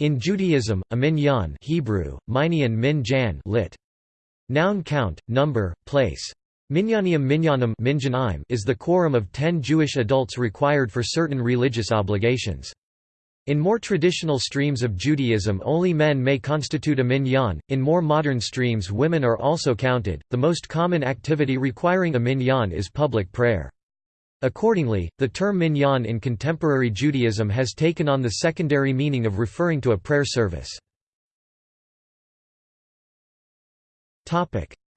In Judaism, a minyan Hebrew, minyan min jan lit. Noun count, number, place. Minyanium is the quorum of ten Jewish adults required for certain religious obligations. In more traditional streams of Judaism only men may constitute a minyan, in more modern streams women are also counted. The most common activity requiring a minyan is public prayer. Accordingly, the term minyan in contemporary Judaism has taken on the secondary meaning of referring to a prayer service.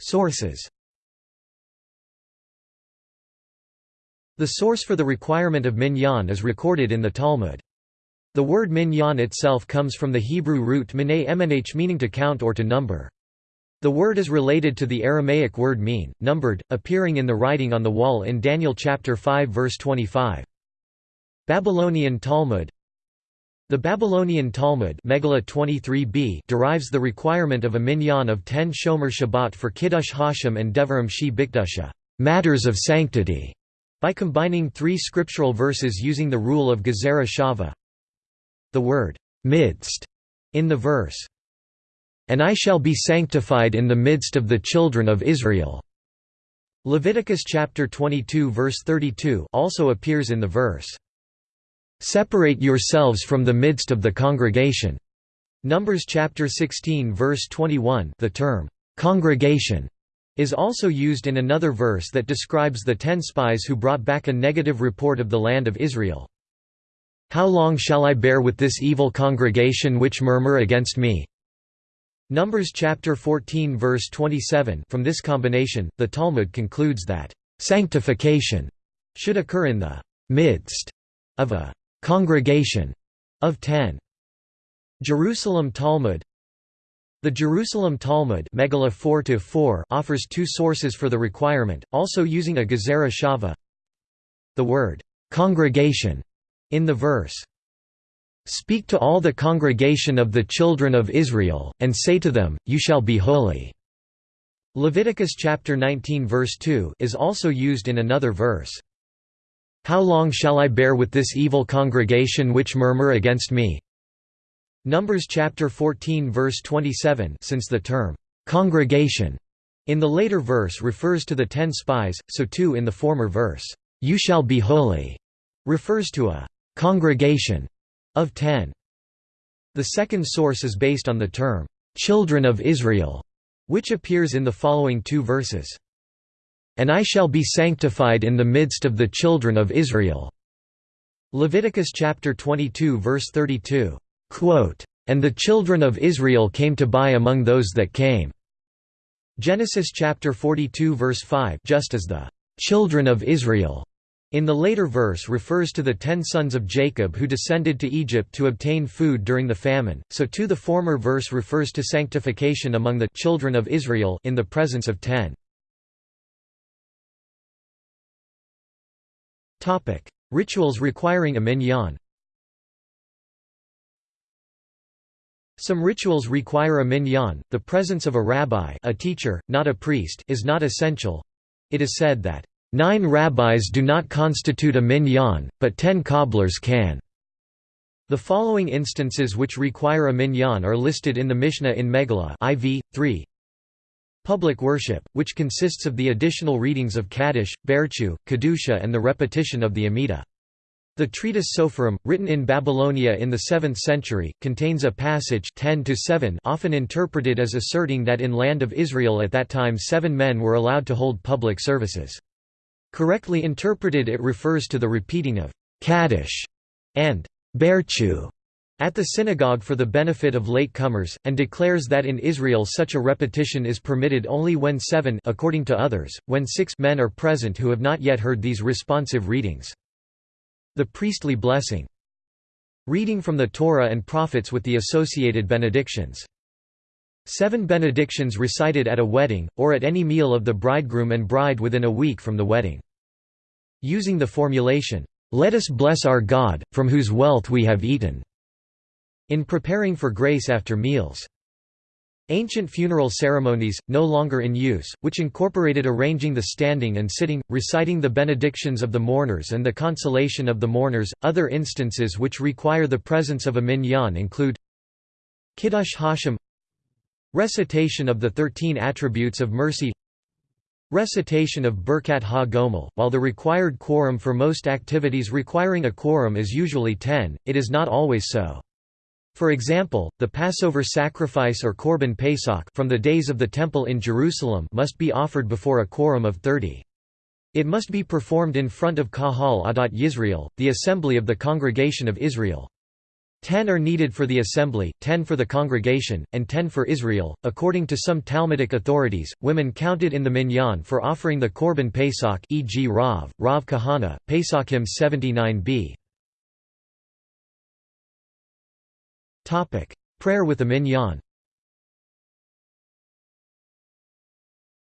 Sources The source for the requirement of minyan is recorded in the Talmud. The word minyan itself comes from the Hebrew root minay meaning to count or to number. The word is related to the Aramaic word mene, numbered, appearing in the writing on the wall in Daniel chapter 5 verse 25. Babylonian Talmud The Babylonian Talmud Megillah 23b derives the requirement of a minyan of 10 Shomer Shabbat for Kiddush Hashem and Devarim Shebekdusha matters of sanctity", by combining three scriptural verses using the rule of Gezerah Shava. The word midst in the verse and I shall be sanctified in the midst of the children of Israel." Leviticus chapter 22 verse 32 also appears in the verse. Separate yourselves from the midst of the congregation. Numbers chapter 16 verse 21 the term, congregation, is also used in another verse that describes the ten spies who brought back a negative report of the land of Israel. How long shall I bear with this evil congregation which murmur against me? Numbers chapter 14 verse 27 From this combination, the Talmud concludes that, "...sanctification," should occur in the "...midst," of a "...congregation," of ten. Jerusalem Talmud The Jerusalem Talmud Megillah 4 offers two sources for the requirement, also using a Gezerah Shava. The word, "...congregation," in the verse, Speak to all the congregation of the children of Israel, and say to them, You shall be holy." Leviticus chapter 19 verse 2 is also used in another verse. How long shall I bear with this evil congregation which murmur against me? Numbers chapter 14 verse 27 since the term, "'congregation' in the later verse refers to the ten spies, so too in the former verse, "'You shall be holy' refers to a "'congregation' of ten. The second source is based on the term, "'children of Israel' which appears in the following two verses. And I shall be sanctified in the midst of the children of Israel. Leviticus chapter 22 verse 32. Quote, and the children of Israel came to buy among those that came. Genesis chapter 42 verse 5 just as the children of Israel in the later verse refers to the ten sons of Jacob who descended to Egypt to obtain food during the famine, so too the former verse refers to sanctification among the children of Israel in the presence of ten. Rituals requiring a minyan Some rituals require a minyan, the presence of a rabbi a teacher, not a priest is not essential. It is said that Nine rabbis do not constitute a minyan, but ten cobblers can. The following instances which require a minyan are listed in the Mishnah in Megillah IV 3. Public worship, which consists of the additional readings of Kaddish, Barchu, Kedusha and the repetition of the Amidah. The treatise Soferim, written in Babylonia in the 7th century, contains a passage 10 often interpreted as asserting that in land of Israel at that time seven men were allowed to hold public services. Correctly interpreted it refers to the repeating of Kaddish and Barchu at the synagogue for the benefit of late-comers, and declares that in Israel such a repetition is permitted only when seven according to others, when six men are present who have not yet heard these responsive readings. The priestly blessing. Reading from the Torah and prophets with the associated benedictions. Seven benedictions recited at a wedding, or at any meal of the bridegroom and bride within a week from the wedding. Using the formulation, "'Let us bless our God, from whose wealth we have eaten' in preparing for grace after meals. Ancient funeral ceremonies, no longer in use, which incorporated arranging the standing and sitting, reciting the benedictions of the mourners and the consolation of the mourners. Other instances which require the presence of a minyan include Kiddush Hashem Recitation of the Thirteen Attributes of Mercy Recitation of Birkat Ha-Gomel While the required quorum for most activities requiring a quorum is usually ten, it is not always so. For example, the Passover sacrifice or Korban Pesach from the days of the Temple in Jerusalem must be offered before a quorum of thirty. It must be performed in front of Kahal Adat Yisrael, the assembly of the congregation of Israel. Ten are needed for the assembly, ten for the congregation, and ten for Israel. According to some Talmudic authorities, women counted in the minyan for offering the Korban Pesach e.g. Rav, Rav Kahana, Pesachim 79b. Topic: Prayer with the minyan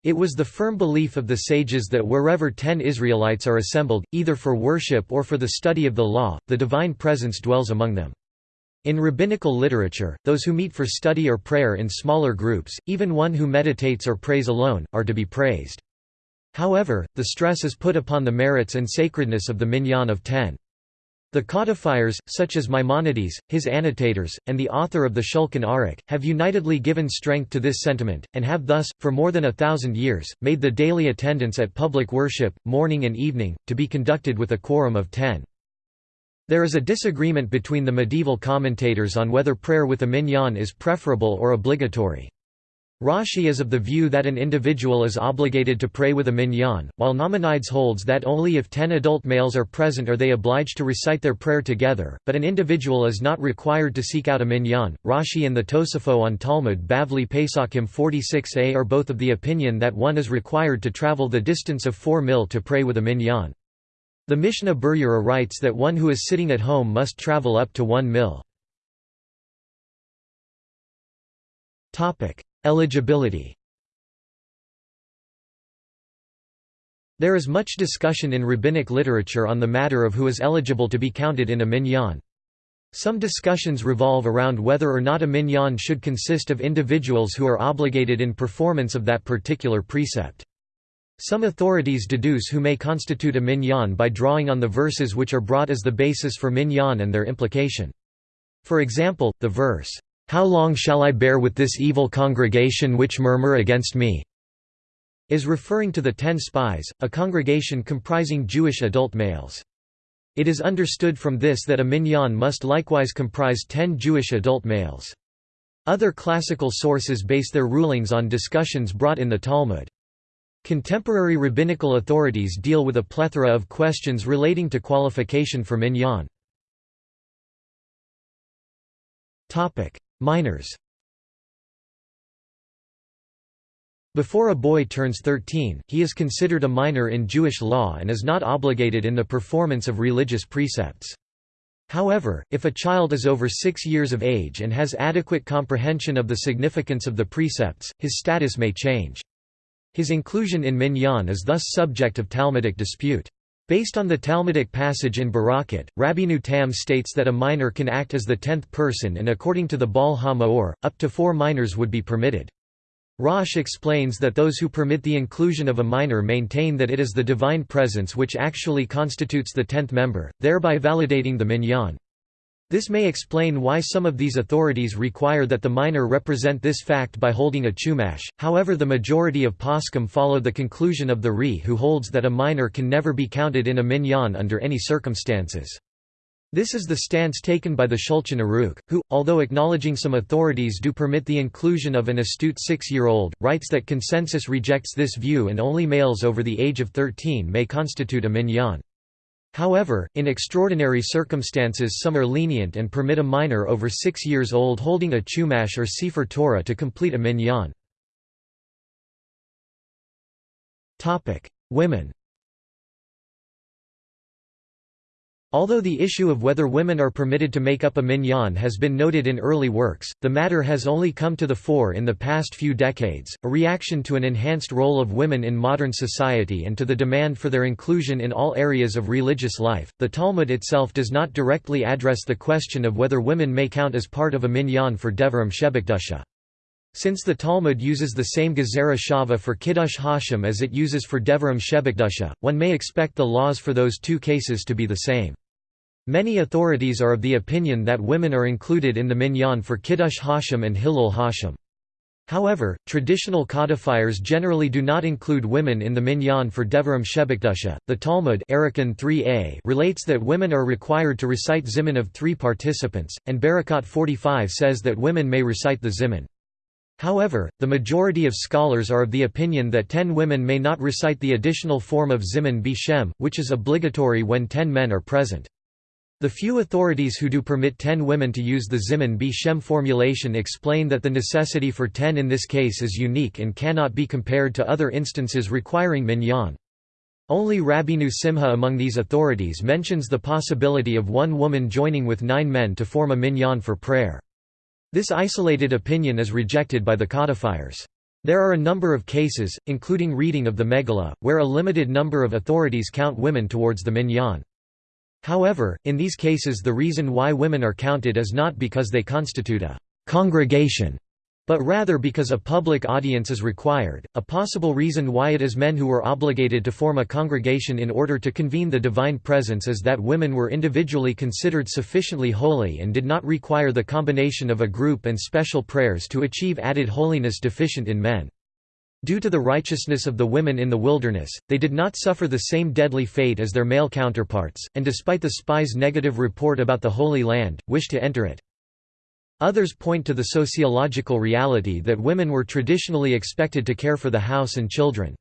It was the firm belief of the sages that wherever ten Israelites are assembled, either for worship or for the study of the law, the divine presence dwells among them. In rabbinical literature, those who meet for study or prayer in smaller groups, even one who meditates or prays alone, are to be praised. However, the stress is put upon the merits and sacredness of the minyan of ten. The codifiers, such as Maimonides, his annotators, and the author of the Shulchan Aruch, have unitedly given strength to this sentiment, and have thus, for more than a thousand years, made the daily attendance at public worship, morning and evening, to be conducted with a quorum of ten. There is a disagreement between the medieval commentators on whether prayer with a minyan is preferable or obligatory. Rashi is of the view that an individual is obligated to pray with a minyan, while Nachmanides holds that only if ten adult males are present are they obliged to recite their prayer together, but an individual is not required to seek out a minyan. Rashi and the Tosafot on Talmud Bavli Pesachim 46a are both of the opinion that one is required to travel the distance of 4 mil to pray with a minyan. The Mishnah Berurah writes that one who is sitting at home must travel up to one mil. Eligibility There is much discussion in rabbinic literature on the matter of who is eligible to be counted in a minyan. Some discussions revolve around whether or not a minyan should consist of individuals who are obligated in performance of that particular precept. Some authorities deduce who may constitute a minyan by drawing on the verses which are brought as the basis for minyan and their implication. For example, the verse, "'How long shall I bear with this evil congregation which murmur against me?' is referring to the ten spies, a congregation comprising Jewish adult males. It is understood from this that a minyan must likewise comprise ten Jewish adult males. Other classical sources base their rulings on discussions brought in the Talmud. Contemporary rabbinical authorities deal with a plethora of questions relating to qualification for minyan. Minors Before a boy turns 13, he is considered a minor in Jewish law and is not obligated in the performance of religious precepts. However, if a child is over six years of age and has adequate comprehension of the significance of the precepts, his status may change. His inclusion in Minyan is thus subject of Talmudic dispute. Based on the Talmudic passage in Berakhot, Rabbeinu Tam states that a minor can act as the tenth person and according to the Baal HaMaor, up to four minors would be permitted. Rosh explains that those who permit the inclusion of a minor maintain that it is the divine presence which actually constitutes the tenth member, thereby validating the minyan. This may explain why some of these authorities require that the minor represent this fact by holding a chumash, however the majority of poskim follow the conclusion of the Ri who holds that a minor can never be counted in a minyan under any circumstances. This is the stance taken by the Shulchan Aruch, who, although acknowledging some authorities do permit the inclusion of an astute six-year-old, writes that consensus rejects this view and only males over the age of 13 may constitute a minyan. However, in extraordinary circumstances some are lenient and permit a minor over six years old holding a chumash or sefer Torah to complete a minyan. Women Although the issue of whether women are permitted to make up a minyan has been noted in early works, the matter has only come to the fore in the past few decades, a reaction to an enhanced role of women in modern society and to the demand for their inclusion in all areas of religious life. The Talmud itself does not directly address the question of whether women may count as part of a minyan for Devarim Shebekdusha. Since the Talmud uses the same Gezerah Shava for Kiddush Hashem as it uses for Devarim Shebekdusha, one may expect the laws for those two cases to be the same. Many authorities are of the opinion that women are included in the minyan for Kiddush Hashem and Chillul Hashem. However, traditional codifiers generally do not include women in the minyan for Devarim Shebekdusha. The Talmud 3a relates that women are required to recite zimun of three participants, and Berakhot 45 says that women may recite the zimun. However, the majority of scholars are of the opinion that ten women may not recite the additional form of zimun bishem, which is obligatory when ten men are present. The few authorities who do permit ten women to use the Zimun B. Shem formulation explain that the necessity for ten in this case is unique and cannot be compared to other instances requiring minyan. Only Rabbeinu Simcha among these authorities mentions the possibility of one woman joining with nine men to form a minyan for prayer. This isolated opinion is rejected by the codifiers. There are a number of cases, including reading of the Megillah, where a limited number of authorities count women towards the minyan. However, in these cases the reason why women are counted is not because they constitute a «congregation», but rather because a public audience is required. A possible reason why it is men who were obligated to form a congregation in order to convene the divine presence is that women were individually considered sufficiently holy and did not require the combination of a group and special prayers to achieve added holiness deficient in men. Due to the righteousness of the women in the wilderness, they did not suffer the same deadly fate as their male counterparts, and despite the spies' negative report about the Holy Land, wished to enter it. Others point to the sociological reality that women were traditionally expected to care for the house and children.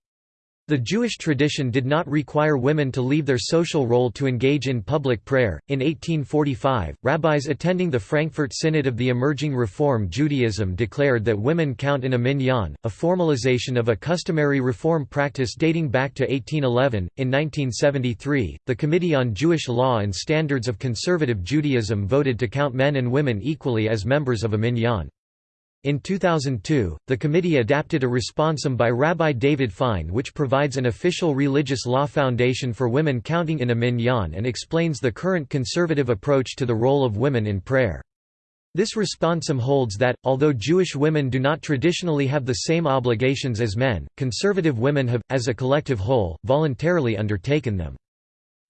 The Jewish tradition did not require women to leave their social role to engage in public prayer. In 1845, rabbis attending the Frankfurt Synod of the emerging Reform Judaism declared that women count in a minyan, a formalization of a customary reform practice dating back to 1811. In 1973, the Committee on Jewish Law and Standards of Conservative Judaism voted to count men and women equally as members of a minyan. In 2002, the committee adapted a responsum by Rabbi David Fine which provides an official religious law foundation for women counting in a minyan and explains the current conservative approach to the role of women in prayer. This responsum holds that, although Jewish women do not traditionally have the same obligations as men, conservative women have, as a collective whole, voluntarily undertaken them.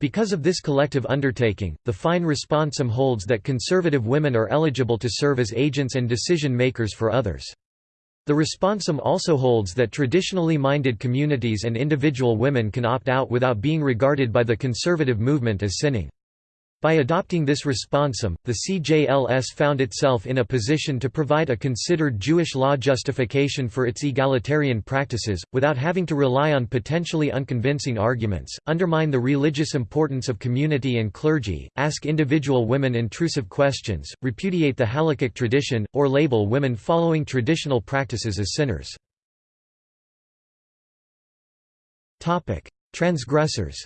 Because of this collective undertaking, the fine responsum holds that conservative women are eligible to serve as agents and decision-makers for others. The responsum also holds that traditionally minded communities and individual women can opt out without being regarded by the conservative movement as sinning. By adopting this responsum, the CJLS found itself in a position to provide a considered Jewish law justification for its egalitarian practices, without having to rely on potentially unconvincing arguments, undermine the religious importance of community and clergy, ask individual women intrusive questions, repudiate the halakhic tradition, or label women following traditional practices as sinners. Transgressors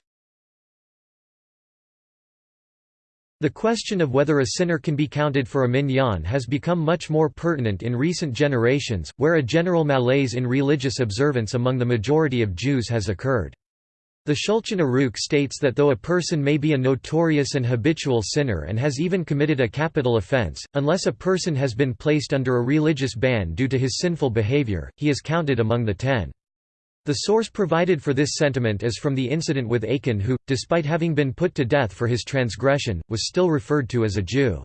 The question of whether a sinner can be counted for a minyan has become much more pertinent in recent generations, where a general malaise in religious observance among the majority of Jews has occurred. The Shulchan Aruch states that though a person may be a notorious and habitual sinner and has even committed a capital offense, unless a person has been placed under a religious ban due to his sinful behavior, he is counted among the ten. The source provided for this sentiment is from the incident with Achan who, despite having been put to death for his transgression, was still referred to as a Jew.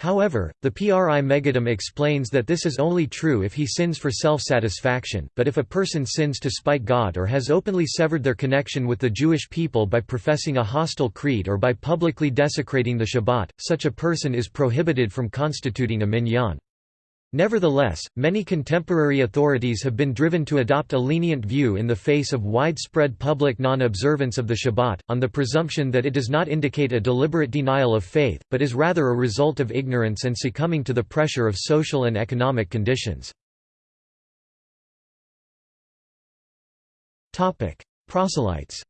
However, the Pri Megadim explains that this is only true if he sins for self-satisfaction, but if a person sins to spite God or has openly severed their connection with the Jewish people by professing a hostile creed or by publicly desecrating the Shabbat, such a person is prohibited from constituting a minyan. Nevertheless, many contemporary authorities have been driven to adopt a lenient view in the face of widespread public non-observance of the Shabbat, on the presumption that it does not indicate a deliberate denial of faith, but is rather a result of ignorance and succumbing to the pressure of social and economic conditions. Proselytes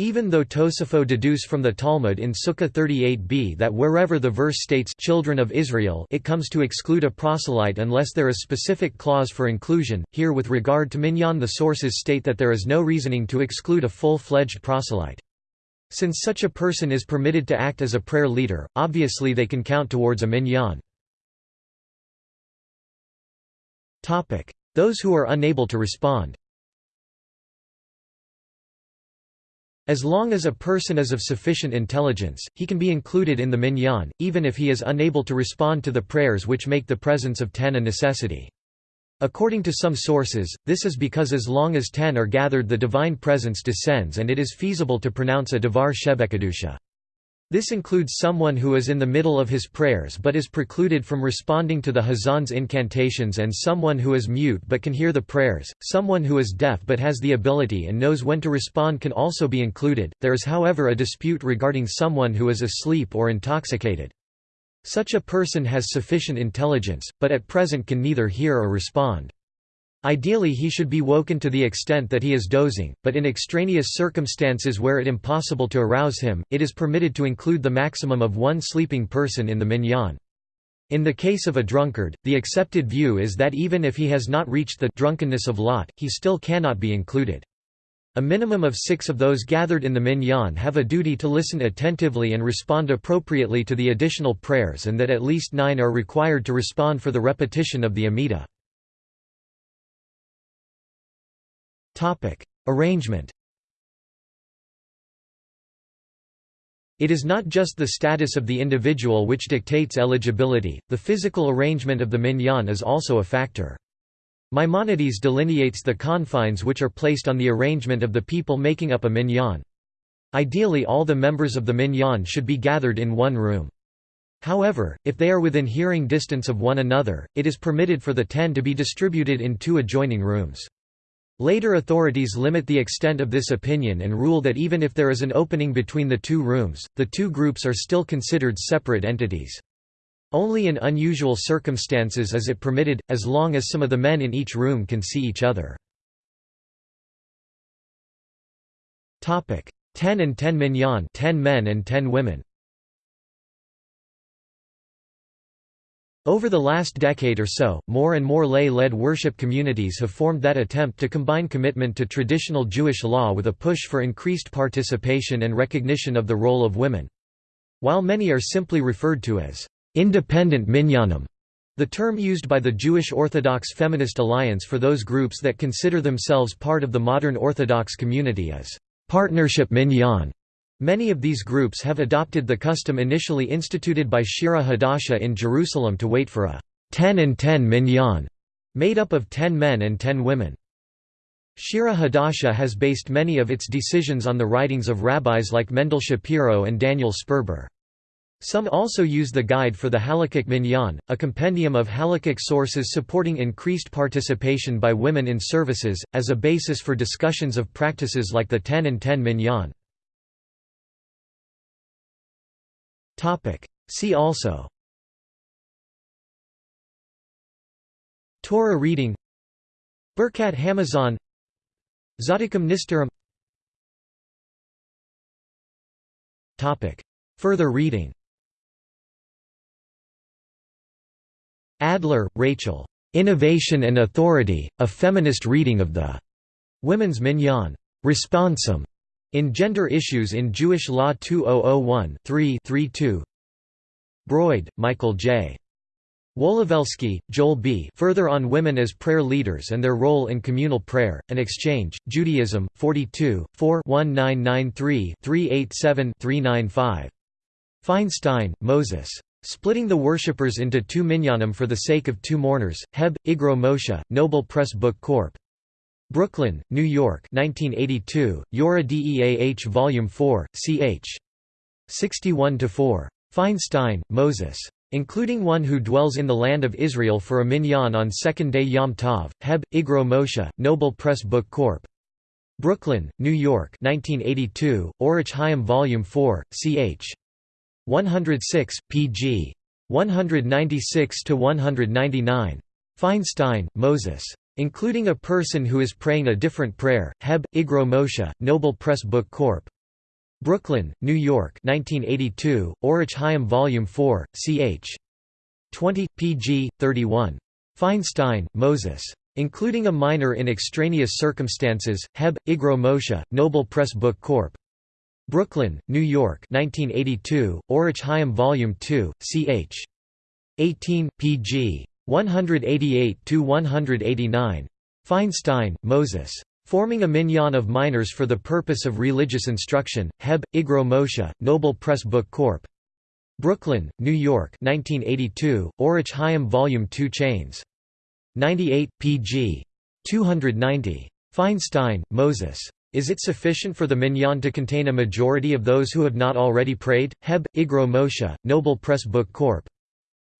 Even though Tosafot deduce from the Talmud in Sukkah 38b that wherever the verse states children of Israel it comes to exclude a proselyte unless there is specific clause for inclusion, here with regard to minyan the sources state that there is no reasoning to exclude a full-fledged proselyte. Since such a person is permitted to act as a prayer leader, obviously they can count towards a minyan. Those who are unable to respond As long as a person is of sufficient intelligence, he can be included in the minyan, even if he is unable to respond to the prayers which make the presence of ten a necessity. According to some sources, this is because as long as ten are gathered the divine presence descends and it is feasible to pronounce a devar shebekadusha. This includes someone who is in the middle of his prayers but is precluded from responding to the Hazan's incantations and someone who is mute but can hear the prayers. Someone who is deaf but has the ability and knows when to respond can also be included. There is however a dispute regarding someone who is asleep or intoxicated. Such a person has sufficient intelligence, but at present can neither hear or respond. Ideally he should be woken to the extent that he is dozing, but in extraneous circumstances where it impossible to arouse him, it is permitted to include the maximum of one sleeping person in the minyan. In the case of a drunkard, the accepted view is that even if he has not reached the drunkenness of Lot, he still cannot be included. A minimum of six of those gathered in the minyan have a duty to listen attentively and respond appropriately to the additional prayers and that at least nine are required to respond for the repetition of the Amidah. Arrangement It is not just the status of the individual which dictates eligibility, the physical arrangement of the minyan is also a factor. Maimonides delineates the confines which are placed on the arrangement of the people making up a minyan. Ideally all the members of the minyan should be gathered in one room. However, if they are within hearing distance of one another, it is permitted for the ten to be distributed in two adjoining rooms. Later authorities limit the extent of this opinion and rule that even if there is an opening between the two rooms, the two groups are still considered separate entities. Only in unusual circumstances is it permitted, as long as some of the men in each room can see each other. Ten and ten minyan 10 men and 10 women Over the last decade or so, more and more lay-led worship communities have formed that attempt to combine commitment to traditional Jewish law with a push for increased participation and recognition of the role of women. While many are simply referred to as independent minyanim, the term used by the Jewish Orthodox Feminist Alliance for those groups that consider themselves part of the modern Orthodox community is partnership minyan. Many of these groups have adopted the custom initially instituted by Shira Hadasha in Jerusalem to wait for a 10 and 10 minyan, made up of 10 men and 10 women. Shira Hadasha has based many of its decisions on the writings of rabbis like Mendel Shapiro and Daniel Sperber. Some also use the Guide for the Halakhic Minyan, a compendium of halakhic sources supporting increased participation by women in services, as a basis for discussions of practices like the 10 and 10 minyan. Topic. See also Torah reading Birkat Hamazon Tzaddikim Nisterim Topic. Further reading Adler, Rachel. Innovation and Authority, A Feminist Reading of the Women's Minyan. Responsum. In Gender Issues in Jewish Law 2001 3-32 Broyde, Michael J. Wolowelsky, Joel B. Further on Women as Prayer Leaders and Their Role in Communal Prayer, An Exchange, Judaism, 42, 4 1993 387 395. Feinstein, Moses. Splitting the Worshippers into Two Minyanim for the Sake of Two Mourners, Heb, Igro Moshe, Noble Press Book Corp. Brooklyn, New York 1982, Yoreh Deah Volume 4, ch. 61–4. Feinstein, Moses. Including one who dwells in the land of Israel for a minyan on second day Yom Tov, Heb, Igro Moshe, Noble Press Book Corp. Brooklyn, New York 1982, Orach Chaim Volume 4, ch. 106, pg. 196–199. Feinstein, Moses. Including a person who is praying a different prayer, Heb, Igro Moshe, Noble Press Book Corp. Brooklyn, New York 1982, Orach Chaim Volume 4, ch. 20, pg. 31. Feinstein, Moses. Including a minor in extraneous circumstances, Heb, Igro Moshe, Noble Press Book Corp. Brooklyn, New York 1982, Orach Chaim Volume 2, ch. 18, pg. 188–189. Feinstein, Moses. Forming a minyan of minors for the purpose of religious instruction, Heb, Igro Moshe, Noble Press Book Corp. Brooklyn, New York 1982, Orach Chaim Volume 2 Chains. 98, pg. 290. Feinstein, Moses. Is it sufficient for the minyan to contain a majority of those who have not already prayed? Heb, Igro Moshe, Noble Press Book Corp.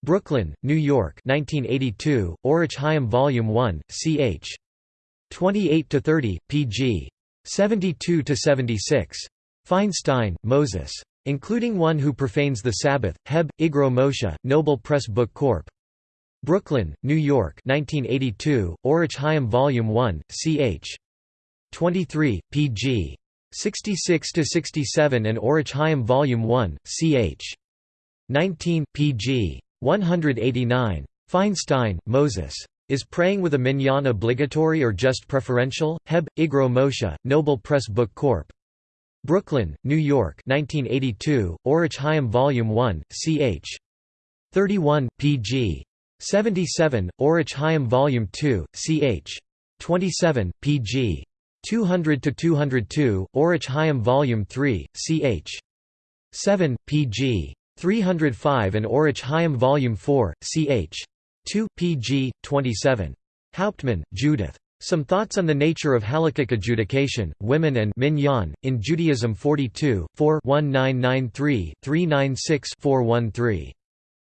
Brooklyn, New York 1982, Orach Chaim Volume 1, ch. 28–30, pg. 72–76. Feinstein, Moses. Including one who profanes the Sabbath, Heb, Igro Moshe, Noble Press Book Corp. Brooklyn, New York 1982, Orach Chaim Volume 1, ch. 23, pg. 66–67 and Orach Chaim Volume 1, ch. 19, pg. 189. Feinstein, Moses. Is praying with a minyan obligatory or just preferential? Heb, Igro Moshe, Noble Press Book Corp. Brooklyn, New York 1982, Orach Chaim Volume 1, ch. 31, pg. 77, Orach Chaim Volume 2, ch. 27, pg. 200–202, Orach Chaim Volume 3, ch. 7, pg. 305 and Orach Chaim Volume 4, ch. 2, pg. 27. Hauptman, Judith. Some Thoughts on the Nature of Halakhic Adjudication, Women and Minyan, in Judaism 42, 4 1993-396-413.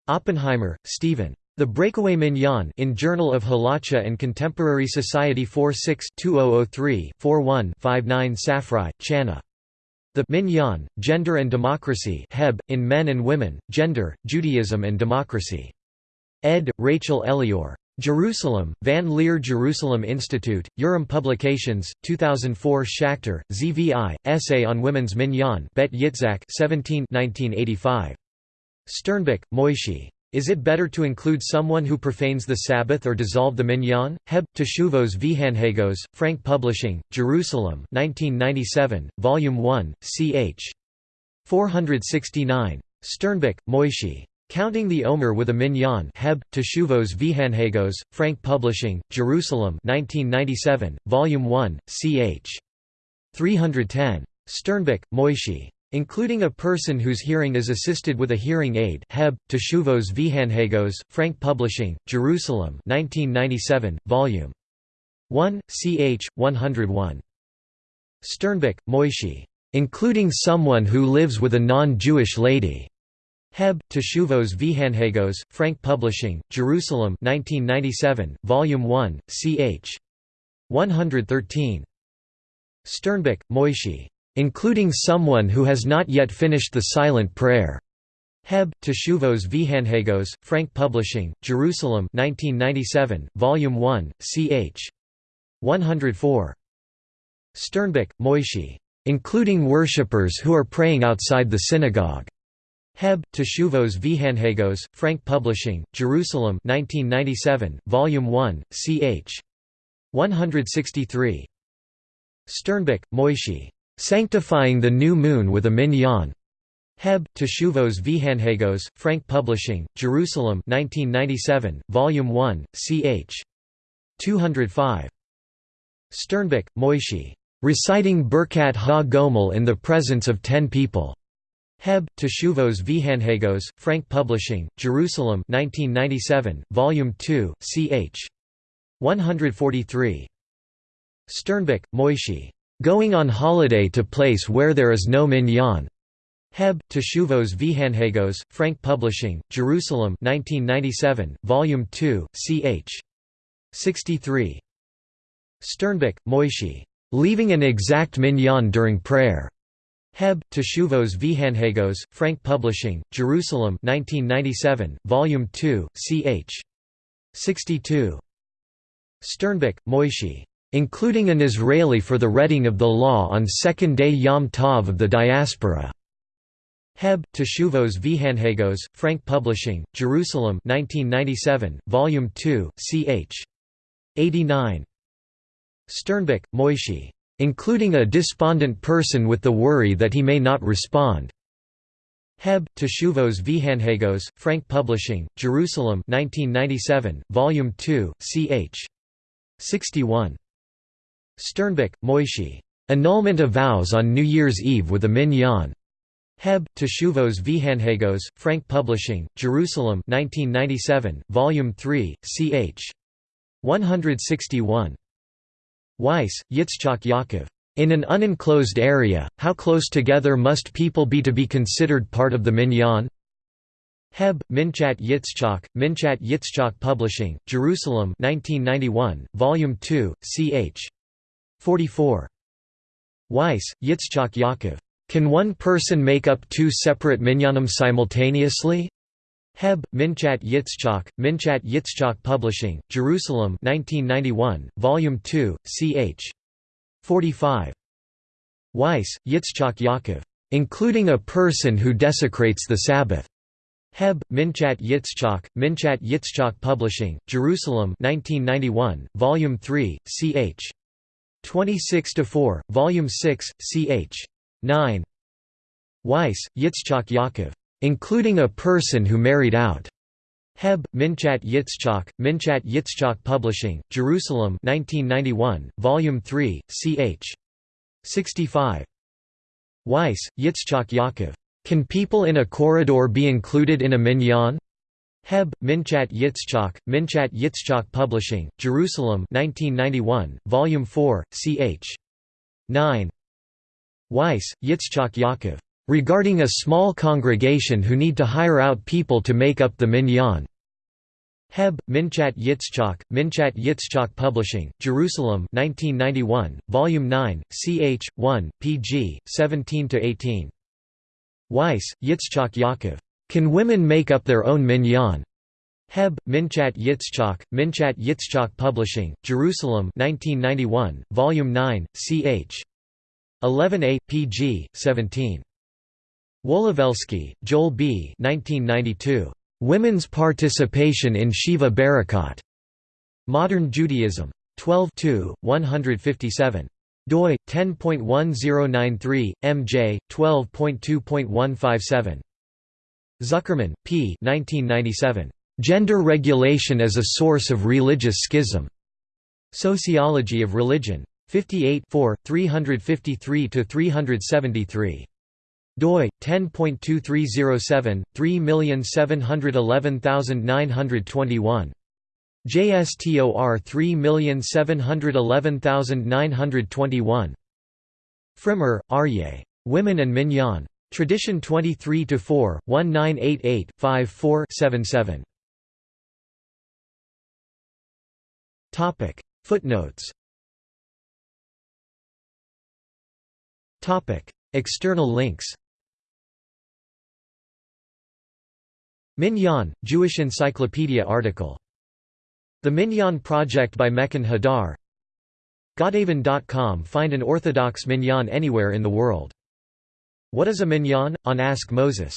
Oppenheimer, Stephen. The Breakaway Minyan in Journal of Halacha and Contemporary Society 46-2003-41-59 Safrai, Channa. The Minyan, Gender and Democracy Heb, in Men and Women, Gender, Judaism and Democracy. Ed. Rachel Elior. Jerusalem, Van Leer Jerusalem Institute, Urim Publications, 2004 Schachter, ZVI, Essay on Women's Minyan Bet Yitzhak 17 1985. Sternbuch, Moishi. Is it better to include someone who profanes the Sabbath or dissolve the minyan? Heb, Teshuvos Vihanhagos, Frank Publishing, Jerusalem 1997, Volume 1, ch. 469. Sternbuch, Moishi. Counting the Omer with a Minyan Heb, Teshuvos Vihanhagos, Frank Publishing, Jerusalem 1997, Volume 1, ch. 310. Sternbuch, Moishi. Including a person whose hearing is assisted with a hearing aid Heb, Teshuvos Vihanhagos, Frank Publishing, Jerusalem 1997, Volume 1, ch. 101. Sternbuch, Moishi. Including someone who lives with a non-Jewish lady. Heb, Teshuvos Vihanhagos, Frank Publishing, Jerusalem 1997, Volume 1, ch. 113. Sternbuch, Moishi. Including someone who has not yet finished the silent prayer. Heb, Teshuvos Vihanhagos, Frank Publishing, Jerusalem 1997, Volume 1, ch. 104. Sternbuch, Moishi. Including worshippers who are praying outside the synagogue. Heb, Teshuvos Vihanhagos, Frank Publishing, Jerusalem 1997, Volume 1, ch. 163. Sternbuch, Moishi. Sanctifying the New Moon with a Minyan. Heb, Teshuvos Vihanhagos, Frank Publishing, Jerusalem 1997, Volume 1, ch. 205. Sternbuch, Moishi. Reciting Birkat Ha-Gomel in the presence of ten people. Heb, Teshuvos Vihanhagos, Frank Publishing, Jerusalem 1997, Volume 2, ch. 143. Sternbuch, Moishi. Going on holiday to place where there is no minyan. Heb, Teshuvos Vihanhagos, Frank Publishing, Jerusalem 1997, Volume 2, ch. 63. Sternbuch, Moishi. Leaving an exact minyan during prayer. Heb, Teshuvos Vihanhagos, Frank Publishing, Jerusalem 1997, Volume 2, ch. 62. Sternbuch, Moishi. Including an Israeli for the reading of the law on second day Yom Tov of the diaspora. Heb, Teshuvos Vihanhagos, Frank Publishing, Jerusalem 1997, Volume 2, ch. 89. Sternbuch, Moishi including a despondent person with the worry that he may not respond. Heb, Teshuvos Vihanhagos, Frank Publishing, Jerusalem 1997, Volume 2, ch. 61. Sternbuch, Moishe. Annulment of vows on New Year's Eve with a minyan. Heb, Teshuvos V'Hanhagos, Frank Publishing, Jerusalem 1997, Volume 3, ch. 161. Weiss, Yitzchak Yaakov. In an unenclosed area, how close together must people be to be considered part of the minyan? Heb, Minchat Yitzchak, Minchat Yitzchak Publishing, Jerusalem 1991, Volume 2, ch. 44. Weiss, Yitzchak Yaakov. Can one person make up two separate minyanim simultaneously? Heb, Minchat Yitzchak, Minchat Yitzchak Publishing, Jerusalem 1991, Volume 2, ch. 45. Weiss, Yitzchak Yaakov. Including a person who desecrates the Sabbath. Heb, Minchat Yitzchak, Minchat Yitzchak Publishing, Jerusalem 1991, Volume 3, ch. 26–4, Volume 6, ch. 9. Weiss, Yitzchak Yaakov. Including a person who married out. Heb, Minchat Yitzchak, Minchat Yitzchak Publishing, Jerusalem 1991, Volume 3, ch. 65. Weiss, Yitzchak Yaakov. Can people in a corridor be included in a minyan? Heb, Minchat Yitzchak, Minchat Yitzchak Publishing, Jerusalem 1991, Volume 4, ch. 9. Weiss, Yitzchak Yaakov. Regarding a small congregation who need to hire out people to make up the minyan. Heb, Minchat Yitzchak, Minchat Yitzchak Publishing, Jerusalem 1991, Volume 9, ch. 1, pg. 17–18. Weiss, Yitzchak Yaakov. Can women make up their own minyan? Heb, Minchat Yitzchak, Minchat Yitzchak Publishing, Jerusalem 1991, Volume 9, ch. 11a, pg. 17. Wolowelsky, Joel B. 1992. Women's Participation in Sheva Berakhot. Modern Judaism. 12 157 doi 10.1093 mj 12.2.157 Zuckerman, P. 1997. Gender Regulation as a Source of Religious Schism. Sociology of Religion. 58 353 373 doi 10.2307 3711921 JSTOR 3711921 Frimer, Aryeh. Women and Minyan. Tradition 23-4, 1988-54-77 Footnotes. External links. Minyan, Jewish Encyclopedia article. The Minyan Project by Mechon Hadar. Godaven.com Find an Orthodox Minyan anywhere in the world. What is a Minyan? On Ask Moses.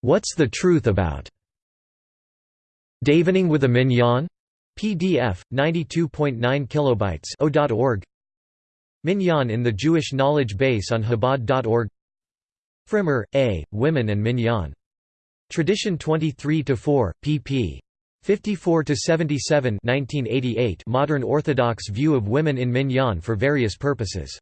What's the truth about Davening with a Minyan? PDF, 92.9 kilobytes Minyan in the Jewish Knowledge Base on Chabad.org Frimer, A., Women and Minyan. Tradition 23–4, pp. 54 to 77 Modern Orthodox view of women in Minyan for various purposes